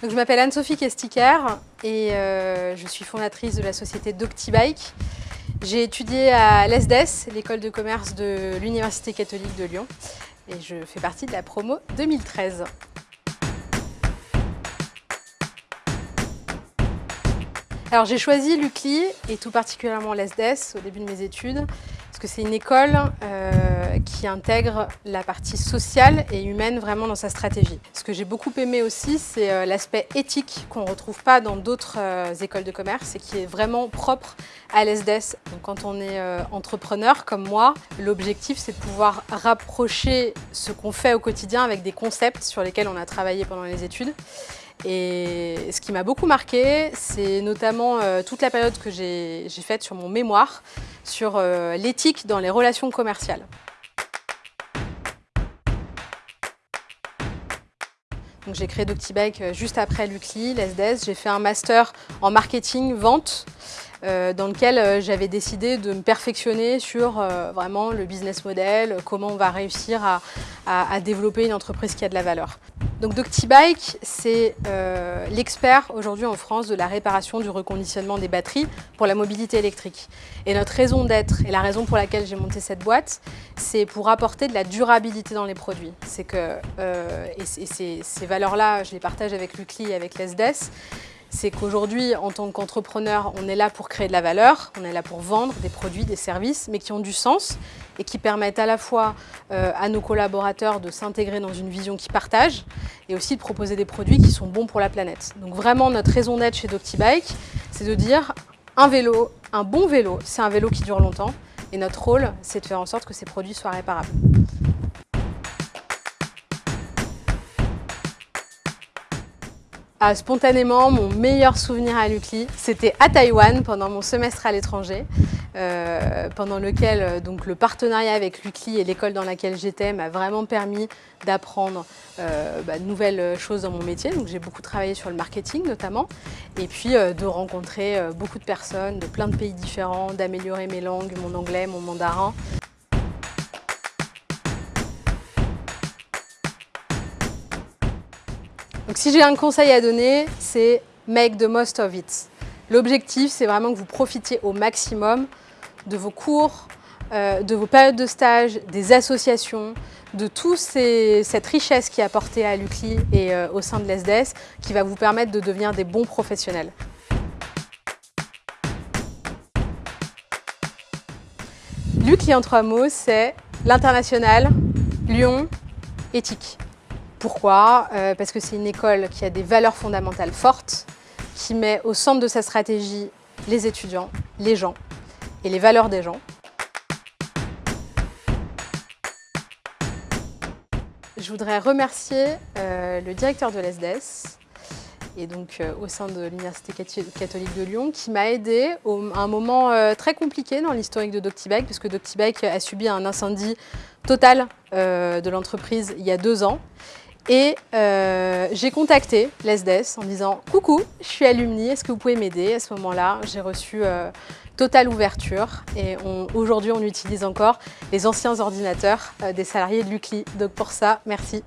Donc, je m'appelle Anne-Sophie Kestiker et euh, je suis fondatrice de la société Doctibike. J'ai étudié à l'ESDES, l'école de commerce de l'Université catholique de Lyon, et je fais partie de la promo 2013. Alors j'ai choisi l'UCLI et tout particulièrement l'ESDES au début de mes études parce que c'est une école euh, qui intègre la partie sociale et humaine vraiment dans sa stratégie. Ce que j'ai beaucoup aimé aussi, c'est euh, l'aspect éthique qu'on ne retrouve pas dans d'autres euh, écoles de commerce et qui est vraiment propre à l'ESDES. Donc quand on est entrepreneur comme moi, l'objectif c'est de pouvoir rapprocher ce qu'on fait au quotidien avec des concepts sur lesquels on a travaillé pendant les études et ce qui m'a beaucoup marqué, c'est notamment euh, toute la période que j'ai faite sur mon mémoire sur euh, l'éthique dans les relations commerciales. J'ai créé Doctibike euh, juste après l'UCLI, l'ESDES. J'ai fait un master en marketing, vente, dans lequel j'avais décidé de me perfectionner sur vraiment le business model, comment on va réussir à développer une entreprise qui a de la valeur. Donc Doctibike, c'est euh, l'expert aujourd'hui en France de la réparation du reconditionnement des batteries pour la mobilité électrique. Et notre raison d'être et la raison pour laquelle j'ai monté cette boîte, c'est pour apporter de la durabilité dans les produits. C'est que, euh, et, ces, ces valeurs-là, je les partage avec l'UCLI et avec l'ESDES, c'est qu'aujourd'hui, en tant qu'entrepreneur, on est là pour créer de la valeur, on est là pour vendre des produits, des services, mais qui ont du sens et qui permettent à la fois euh, à nos collaborateurs de s'intégrer dans une vision qu'ils partagent et aussi de proposer des produits qui sont bons pour la planète. Donc vraiment, notre raison d'être chez Doctibike, c'est de dire un vélo, un bon vélo, c'est un vélo qui dure longtemps et notre rôle, c'est de faire en sorte que ces produits soient réparables. Spontanément, mon meilleur souvenir à l'UCLI, c'était à Taïwan pendant mon semestre à l'étranger, euh, pendant lequel euh, donc, le partenariat avec l'UCLI et l'école dans laquelle j'étais m'a vraiment permis d'apprendre euh, bah, de nouvelles choses dans mon métier. Donc j'ai beaucoup travaillé sur le marketing notamment, et puis de rencontrer beaucoup de personnes de plein de pays différents, d'améliorer mes langues, mon anglais, mon mandarin. Donc si j'ai un conseil à donner, c'est make the most of it. L'objectif, c'est vraiment que vous profitiez au maximum de vos cours, euh, de vos périodes de stage, des associations, de toute cette richesse qui est apportée à l'UCLI et euh, au sein de l'ESDES qui va vous permettre de devenir des bons professionnels. L'UCLI en trois mots, c'est l'international, Lyon, éthique. Pourquoi? Euh, Parce que c'est une école qui a des valeurs fondamentales fortes, qui met au centre de sa stratégie les étudiants, les gens et les valeurs des gens. Je voudrais remercier euh, le directeur de l'ESDES et donc euh, au sein de l'Université catholique de Lyon qui m'a aidé à un moment très compliqué dans l'historique de Doctibike parce que Doctibike a subi un incendie total de l'entreprise il y a deux ans et euh, j'ai contacté l'ESDES en disant « Coucou, je suis alumni, est-ce que vous pouvez m'aider ?» À ce moment-là, j'ai reçu euh, totale ouverture et aujourd'hui, on utilise encore les anciens ordinateurs euh, des salariés de l'UCLI. Donc pour ça, merci.